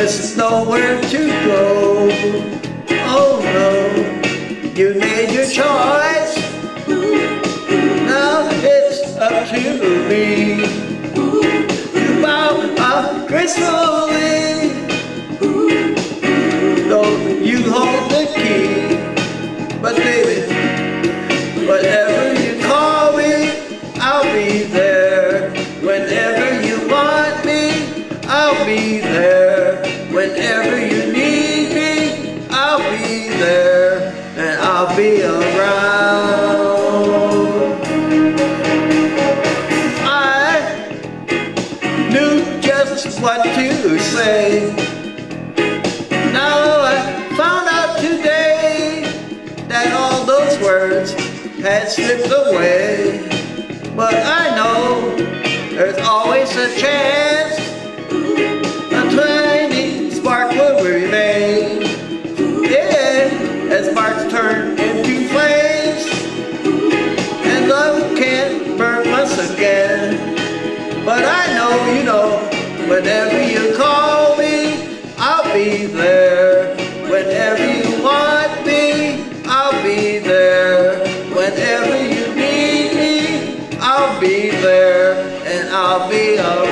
There's nowhere to go. Oh no, you made your choice. Now it's up to me. You bow up gracefully. Though you hold the key. But baby, whatever you call me, I'll be there. Whenever you want me, I'll be there. Be around. I knew just what to say. Now I found out today that all those words had slipped away. Again. But I know, you know, whenever you call me, I'll be there. Whenever you want me, I'll be there. Whenever you need me, I'll be there. And I'll be around.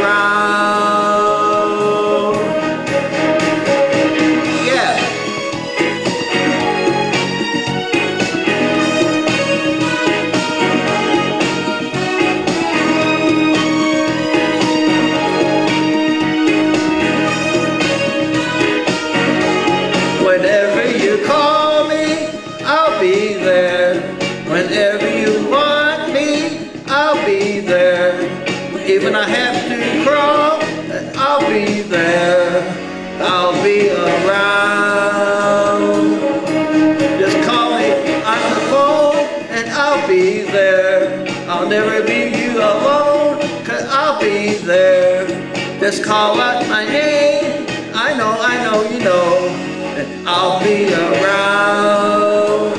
Whenever you call me, I'll be there. Whenever you want me, I'll be there. Even I have to crawl, I'll be there. I'll be around. Just call me on the phone and I'll be there. I'll never leave you alone, cause I'll be there. Just call out my name. I'll be around.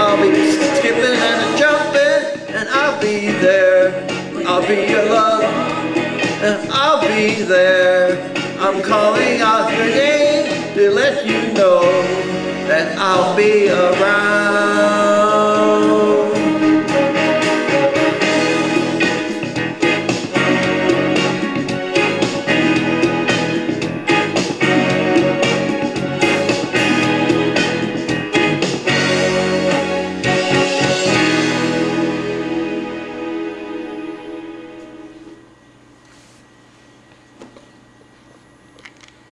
I'll be skipping and jumping, and I'll be there. I'll be your love, and I'll be there. I'm calling out your name to let you know that I'll be around.